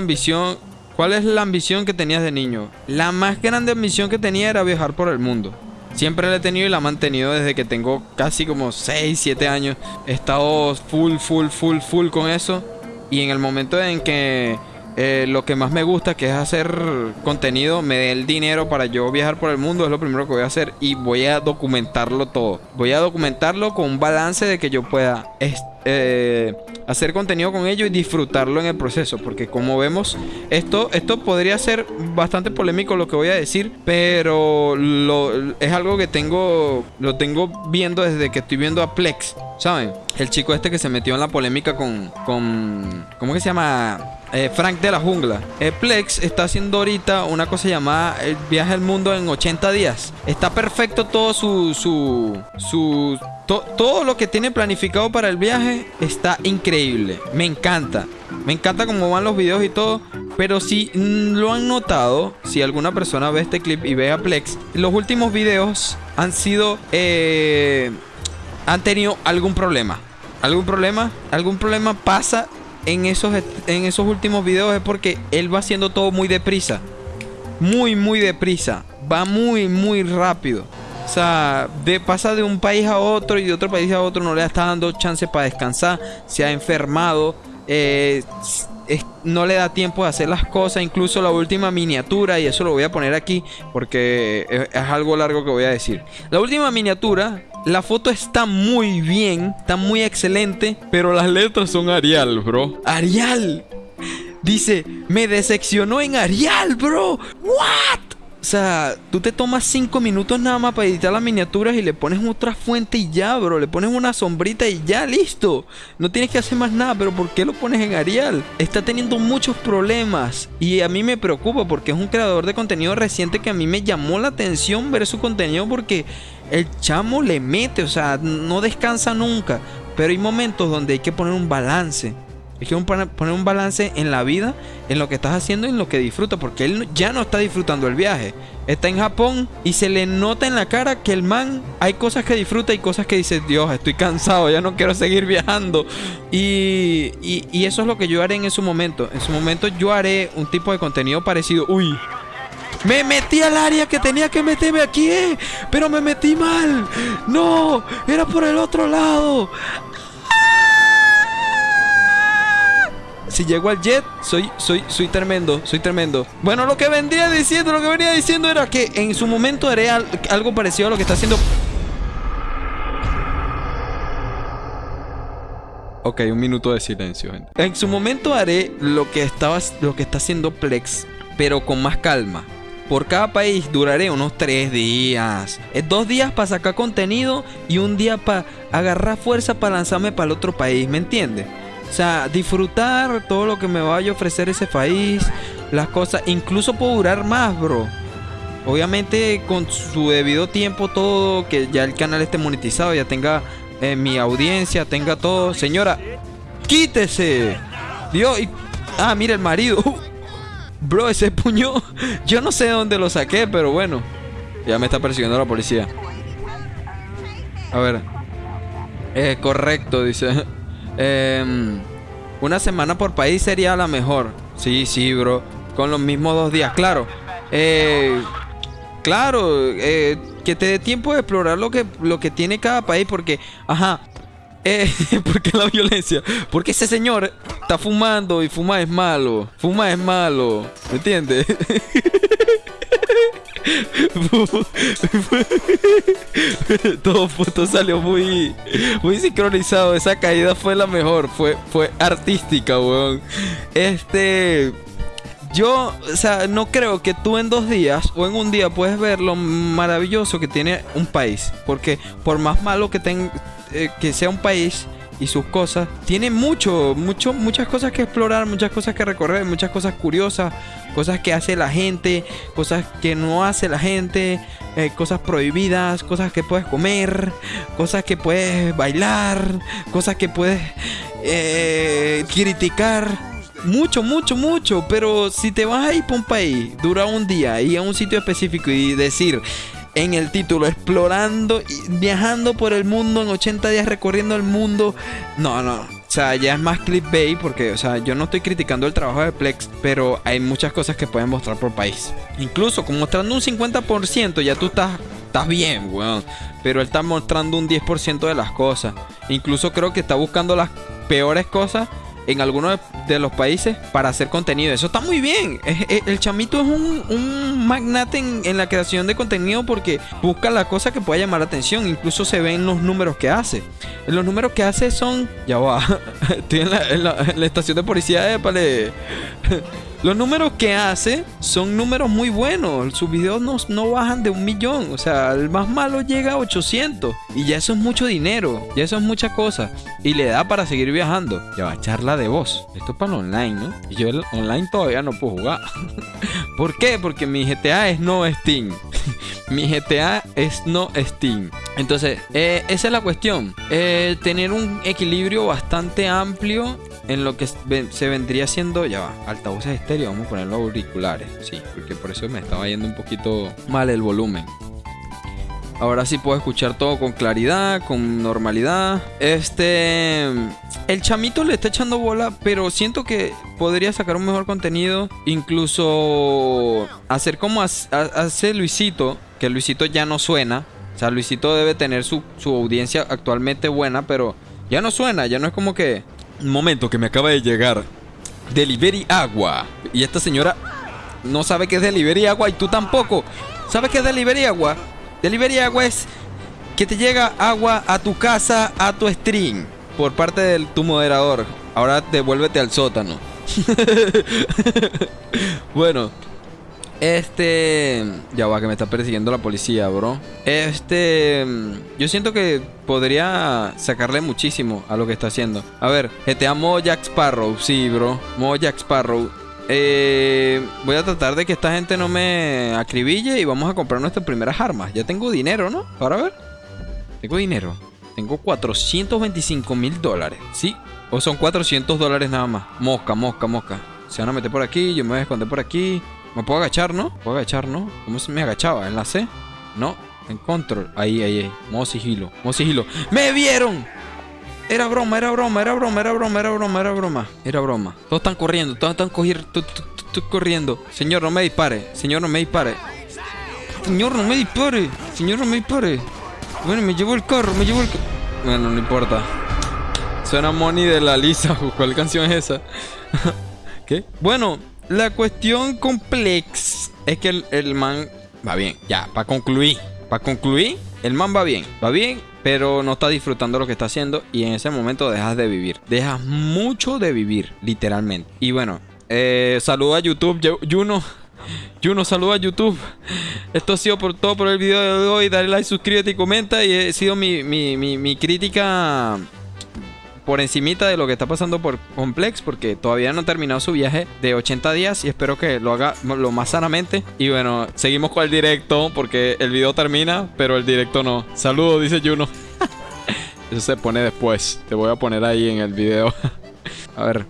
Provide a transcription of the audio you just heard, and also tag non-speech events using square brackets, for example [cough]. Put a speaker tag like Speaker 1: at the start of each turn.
Speaker 1: ambición? ¿Cuál es la ambición que tenías de niño? La más grande ambición que tenía era viajar por el mundo. Siempre la he tenido y la he mantenido desde que tengo casi como 6, 7 años. He estado full, full, full, full con eso. Y en el momento en que eh, lo que más me gusta, que es hacer contenido, me dé el dinero para yo viajar por el mundo, es lo primero que voy a hacer. Y voy a documentarlo todo. Voy a documentarlo con un balance de que yo pueda eh, hacer contenido con ello y disfrutarlo en el proceso. Porque como vemos, esto, esto podría ser bastante polémico lo que voy a decir, pero lo, es algo que tengo, lo tengo viendo desde que estoy viendo a Plex. ¿Saben? El chico este que se metió en la polémica con, con ¿cómo que se llama? Eh, Frank de la Jungla. Eh, Plex está haciendo ahorita una cosa llamada el viaje al mundo en 80 días. Está perfecto todo su, su, su todo lo que tiene planificado para el viaje está increíble. Me encanta. Me encanta cómo van los videos y todo. Pero si lo han notado, si alguna persona ve este clip y ve a Plex, los últimos videos han sido... Eh, han tenido algún problema. ¿Algún problema? ¿Algún problema pasa en esos, en esos últimos videos? Es porque él va haciendo todo muy deprisa. Muy, muy deprisa. Va muy, muy rápido. O sea, de, pasa de un país a otro y de otro país a otro, no le está dando chance para descansar, se ha enfermado, eh, no le da tiempo de hacer las cosas, incluso la última miniatura, y eso lo voy a poner aquí porque es, es algo largo que voy a decir. La última miniatura, la foto está muy bien, está muy excelente, pero las letras son Arial, bro. Arial. Dice, me decepcionó en Arial, bro. What? O sea, tú te tomas 5 minutos nada más para editar las miniaturas y le pones otra fuente y ya, bro. Le pones una sombrita y ya, listo. No tienes que hacer más nada, pero ¿por qué lo pones en Arial? Está teniendo muchos problemas y a mí me preocupa porque es un creador de contenido reciente que a mí me llamó la atención ver su contenido porque el chamo le mete, o sea, no descansa nunca. Pero hay momentos donde hay que poner un balance. Que poner un balance en la vida, en lo que estás haciendo y en lo que disfruta porque él ya no está disfrutando el viaje. Está en Japón y se le nota en la cara que el man hay cosas que disfruta y cosas que dice, Dios, estoy cansado, ya no quiero seguir viajando. Y, y, eso es lo que yo haré en su momento. En su momento yo haré un tipo de contenido parecido. Uy, me metí al área que tenía que meterme aquí, eh, pero me metí mal. No, era por el otro lado. Si llego al jet, soy, soy, soy tremendo, soy tremendo. Bueno, lo que vendría diciendo, lo que venía diciendo era que en su momento haré algo parecido a lo que está haciendo. Ok, un minuto de silencio. En su momento haré lo que, estaba, lo que está haciendo Plex, pero con más calma. Por cada país duraré unos tres días. Dos días para sacar contenido y un día para agarrar fuerza para lanzarme para el otro país, ¿me entiendes? O sea, disfrutar todo lo que me vaya a ofrecer ese país, las cosas, incluso puedo durar más, bro. Obviamente con su debido tiempo todo, que ya el canal esté monetizado, ya tenga eh, mi audiencia, tenga todo. Señora, quítese. Dios, y... ah, mira el marido. [laughs] bro, ese puño, yo no sé de dónde lo saqué, pero bueno. Ya me está persiguiendo la policía. A ver. Eh, correcto, dice. Em, una semana por país sería la mejor. Sí, sí, bro. Con los mismos dos días. Claro. Eh, claro. Eh, que te dé tiempo de explorar lo que, lo que tiene cada país. Porque, ajá. Eh, [laughs] porque la violencia. Porque ese señor está fumando y fumar es malo. Fumar es malo. ¿Me entiendes? [laughs] [laughs] todo, salió muy, muy sincronizado. Esa caída fue la mejor. Fue, fue artística, weón. Este. Yo, o sea, no creo que tú en dos días o en un día puedes ver lo maravilloso que tiene un país. Porque por más malo que, tenga eh, que sea un país, y sus cosas. Tiene mucho, mucho, muchas cosas que explorar, muchas cosas que recorrer, muchas cosas curiosas, cosas que hace la gente, cosas que no hace la gente, eh, cosas prohibidas, cosas que puedes comer, cosas que puedes bailar, cosas que puedes eh, criticar. Mucho, mucho, mucho. Pero si te vas a ir para un país, dura un día y a un sitio específico y decir, en el título, explorando y viajando por el mundo en 80 días, recorriendo el mundo. No, no. O sea, ya es más clickbait porque, o sea, yo no estoy criticando el trabajo de Plex, pero hay muchas cosas que pueden mostrar por país. Incluso con mostrando un 50%, ya tú estás, estás bien, weón. Pero él está mostrando un 10% de las cosas. Incluso creo que está buscando las peores cosas en algunos de los países para hacer contenido. Eso está muy bien. El chamito es un, magnate en, la creación de contenido porque busca la cosa que pueda llamar la atención. Incluso se ven los números que hace. Los números que hace son... Ya va. [laughs] Estoy en la, estación de policía de. Los números que hace son números muy buenos. Sus videos no, no, bajan de un millón. O sea, el más malo llega a 800. Y ya eso es mucho dinero. Ya eso es mucha cosa. Y le da para seguir viajando. Ya va, charla de voz. Esto es para online, ¿no? Y yo el online todavía no puedo jugar. [laughs] ¿Por qué? Porque mi GTA es no Steam. [laughs] mi GTA es no Steam. Entonces, eh, esa es la cuestión. Eh, tener un equilibrio bastante amplio en lo que se vendría siendo, ya va, altavoces estéreo, vamos a ponerlo auriculares, sí, porque por eso me estaba yendo un poquito mal el volumen. Ahora sí puedo escuchar todo con claridad, con normalidad. Este. El chamito le está echando bola, pero siento que podría sacar un mejor contenido. Incluso hacer como hace Luisito, que Luisito ya no suena. O sea, Luisito debe tener su, su audiencia actualmente buena, pero ya no suena, ya no es como que momento que me acaba de llegar. Delivery Agua. Y esta señora no sabe qué es Delivery Agua y tú tampoco. ¿Sabes qué es Delivery Agua? Delivery Agua es que te llega agua a tu casa, a tu stream, por parte de tu moderador. Ahora devuélvete al sótano. [laughs] bueno, este. Ya va, que me está persiguiendo la policía, bro. Este. Yo siento que podría sacarle muchísimo a lo que está haciendo. A ver, GTA modo Jack Sparrow. Sí, bro. Modo Jack Sparrow. Eh, voy a tratar de que esta gente no me acribille y vamos a comprar nuestras primeras armas. Ya tengo dinero, ¿no? Para ver. Tengo dinero. Tengo 425 mil dólares. ¿Sí? O son 400 dólares nada más. Mosca, mosca, mosca. Se van a meter por aquí. Yo me voy a esconder por aquí. Me puedo agachar, ¿no? Puedo agachar, ¿no? ¿Cómo se me agachaba? ¿En la C? No. En control. Ahí, ahí, ahí. Modo sigilo. Modo sigilo. ¡Me vieron! Era broma, era broma, era broma, era broma, era broma, era broma. Era broma. Todos están corriendo, todos están cogiendo, corriendo. Señor, no me dispare. Señor, no me dispare. Señor, no me dispare. Señor, no me dispare. Bueno, me llevó el carro, me llevó el carro. Bueno, no importa. Suena Money de la Lisa. [laughs] ¿Cuál canción es esa? [laughs] ¿Qué? Bueno, la cuestión complex es que el, man va bien. Ya, para concluir. Para concluir, el man va bien. Va bien, pero no está disfrutando lo que está haciendo. Y en ese momento dejas de vivir. Dejas mucho de vivir, literalmente. Y bueno, eh, saludo a YouTube, Juno. Juno, [laughs] saluda a YouTube. Esto ha sido por todo por el video de hoy. Dale like, suscríbete y comenta. Y ha sido mi, mi, mi, mi crítica por encimita de lo que está pasando por Complex porque todavía no ha terminado su viaje de 80 días y espero que lo haga lo más sanamente. Y bueno, seguimos con el directo porque el video termina, pero el directo no. Saludos, dice Juno. [laughs] Eso se pone después. Te voy a poner ahí en el video. [laughs] a ver.